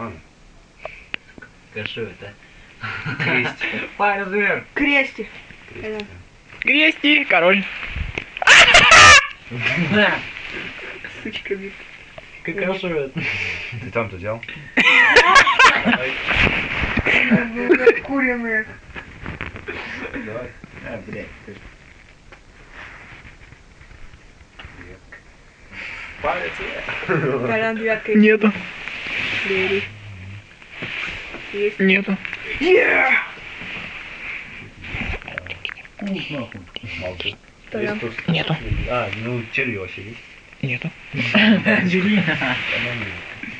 Ладно. Кашу это. Крестик. Палец вверх. Крестик. Крестик. Крести, король. Сучками. Кашу это. Ты там-то взял? Куриные. Давай. А, блядь. Палец. Нету, Бери. Есть. нету. Тут- Нету. А, ну вообще есть. Нету.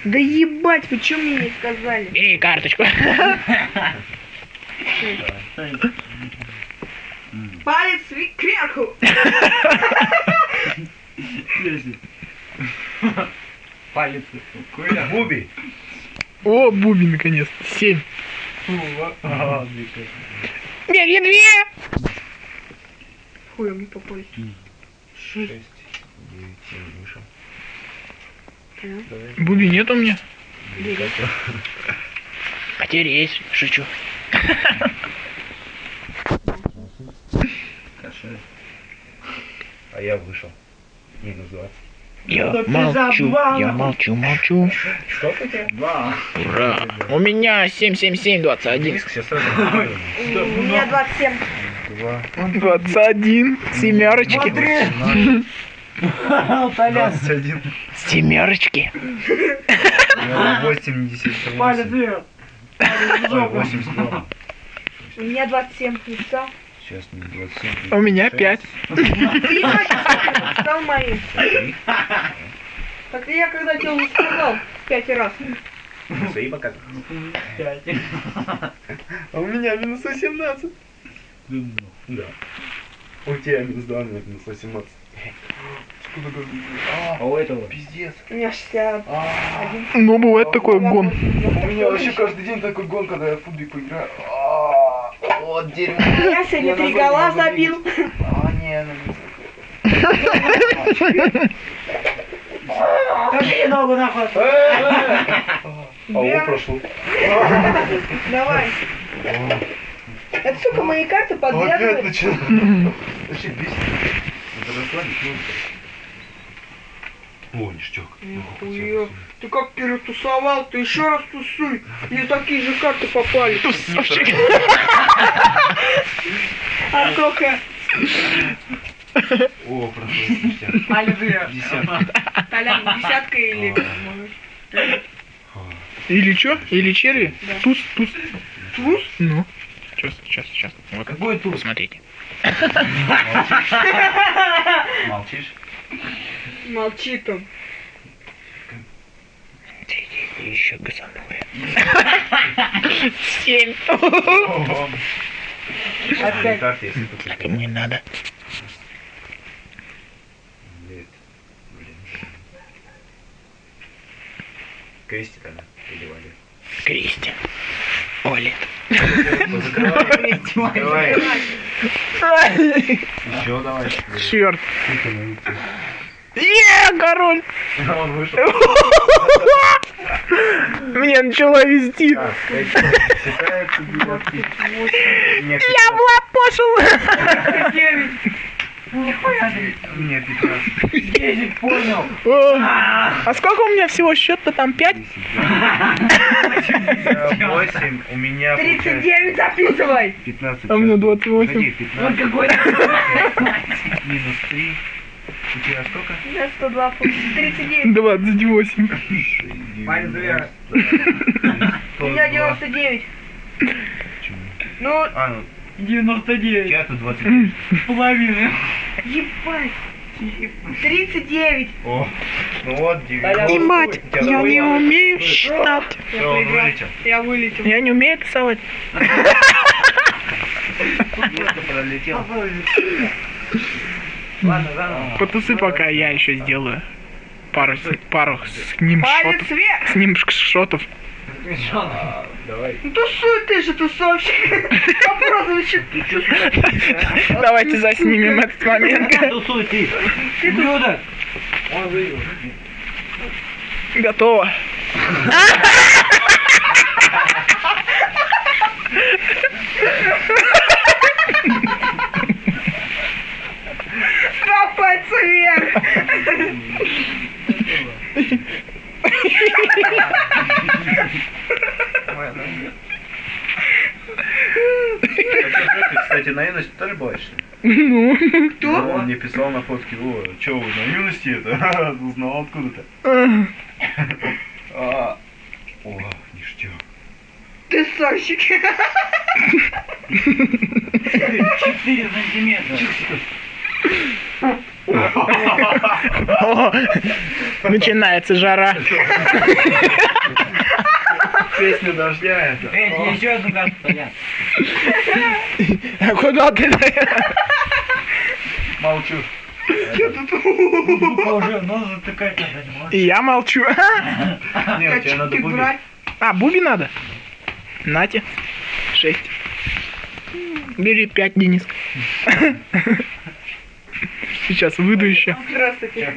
Да ебать, вы что мне не сказали? Бери карточку. Палец кверху. Палец. Буби. О, Буби, наконец. Семь. А, Бери две. Хуем не попали. Шесть. Девять. Семь. Давай. Буби нет у меня. Бери. Потерясь. Шучу. А я вышел. Минус 20. Я Да ты молчу, я молчу, молчу. У тебя? Два. Ура. У меня 77721. Диск сейчас сразу. У меня 27. Два. 21. Семерочки. Толян. Двадцать один. Семерочки. Восемьдесят Палец восемь. вверх. У меня 27. Не? Сейчас мне двадцать семь. У меня пять. Ты значит, стал моим. Так я когда тебе уже сказал пять раз. Свои показывают. Пять. А у меня минус 18. Да. У тебя минус 2, у меня минус 18. А у этого? Пиздец. У меня 61. Ну, бывает такой гон. У меня вообще каждый день такой гон, когда я в футбику играю. А, Вот дерьмо. Я сегодня три гола забил. А, не, ну не Какие ногу нахуй? А о, прошло. Давай. Это, сука, мои карты Опять подглядывают. начинаю. Вообще бесит. Это расслабить нужно. О, ништяк. Нихуя. Ты как перетусовал, ты еще раз тусуй. Мне такие же карты попали. Тусовщик. А сколько? О, прошло. ништяк. Палец вверх. Десятка. Толян, десятка или... Или чё? Или черви? Да. Туз, туз. Туз? Ну. Сейчас, сейчас, сейчас. Вот. Какой туз? Посмотрите. Молчишь? Молчит он. Еще газанули. Семь. Опять. Только Так мне надо. Нет. Блин. Крестик она. Или Валя. Крести. Олет. Давай. Еще давай. Черт. Е, король. Он вышел. Мне начало вести. Я. Мне 15. Десять понял. А сколько у меня всего счет-то там? Пять? 8, у меня получается 39 записывай. 15. А у меня Сейчас. 28. Погоди, Вот 15 какой. минус 3. У тебя сколько? У меня 102, 39. 28. Палец вверх. У меня 99. Ну, А, ну, у 99. тебя тут 29. Половина. ебать. 39. О, ну вот, 9. И мать, я не умею считать. Я вылетел. Я вылетел. Я не умею рисовать. Просто пролетел. Ладно. Потусы пока я еще сделаю. Пару, пару с ним шотов. С ним шотов. А, давай. Ну тусуй ты же, тусовщик. Давайте заснимем этот момент. Тусуй ты. Ублюдок. Он. Готово. Ha ha ha! Пальца вверх. Кстати, на юность тоже бывает, что ли? Ну. Кто? Он мне писал на фотке, о, чё вы на юности это? Узнал откуда-то. А, О, ништяк. Ты сорщик. 4 сантиметра. О, начинается жара. Песня дождя это. Эй, тебе еще одну. А куда ты? Молчу. Звука уже нос затыкать надо, не можешь. Я молчу. Не, тебе надо брать. А, буби надо? Нате. Шесть. Бери пять, Денис. Сейчас выйду еще. Здравствуйте.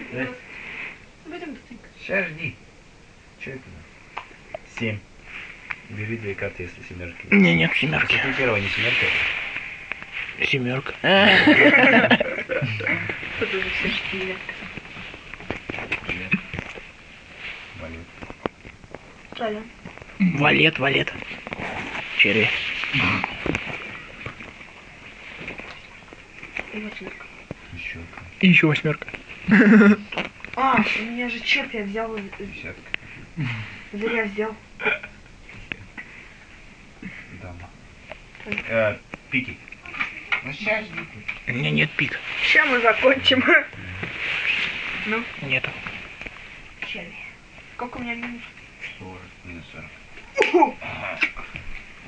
Сейчас жди. Че это? Семь. Бери две карты, если семерки. Не, нет, семерки. Если первая не семерка. Семерка. Валет. Валет, валет. Черри. Еще И еще восьмерка. А, у меня же черт я взял. десятка. Зря взял. Дама. Э, пики. Ну сейчас У меня нет пик. Сейчас мы закончим. Нету. Сколько у меня минус? 40. Минус 40.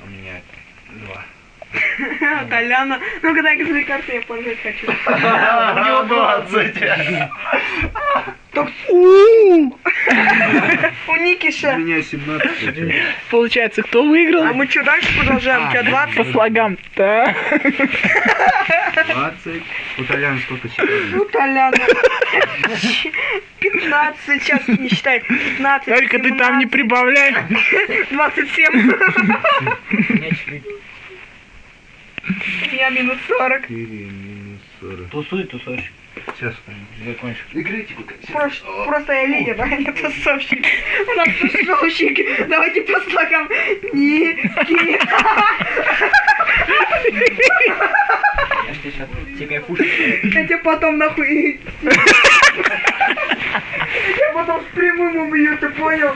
У меня два. Толяна. Ну-ка дай свои карты, я пожать хочу. У него 20. Так У-у-у. у Никиша. У меня 17. Получается, кто выиграл? А мы что, дальше продолжаем? У тебя 20? По слогам. Да. 20. У Толяна сколько? Ну, Толяна. 15, сейчас не считай. 15. Только ты там не 17, прибавляй. 27. У меня 4. Я минус 40. 4 минус 40. Тусуй, тусуй. Сейчас. Закончишь. Играйте пока. Просто, просто я лидер, а не тусовщик. У нас тусовщик. Давайте по слогам. Никита. Я ж тебе сейчас тебе кайфушек. Я тебя потом нахуй... Я потом с прямым убью, ты понял?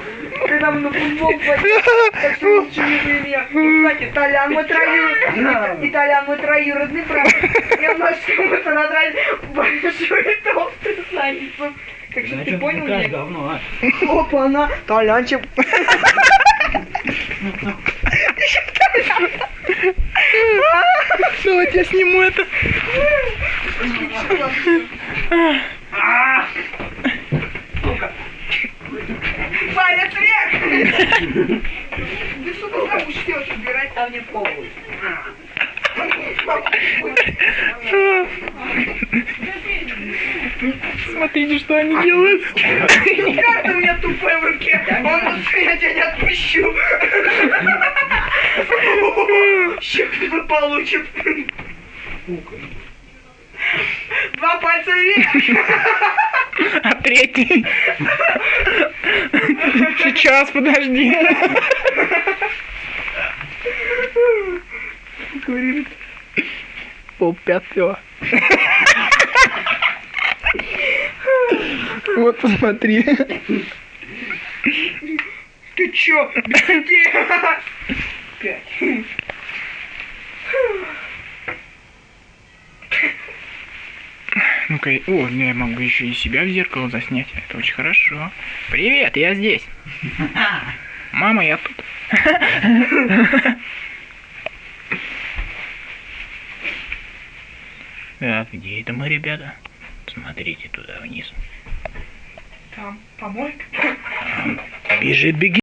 Мы на футбол пойдем. Так что лучше не бей меня. Кстати, Толян мой троюродный. И Толян мой троюродный брат. Я множество мы надрали большую толстую задницу. Так что ты понял меня? говно, а? Опа, она. Толянчик. Давайте я сниму это. Палец вверх! Ты что ты будешь делать? Убирать, а мне похуй. Смотрите, что они делают. Карта у меня тупая в руке. Он тут я тебя не отпущу. Еще кто-то получит. Два пальца вверх. А третий. Сейчас, подожди. Говорит. Пол пятого. Вот посмотри. Ты чё? Где? Пять. Ну-ка, о, ну я могу еще и себя в зеркало заснять. Это очень хорошо. Привет, я здесь. Мама, я тут. Так, где это мы, ребята? Смотрите туда вниз. Там помойка. Бежит, беги.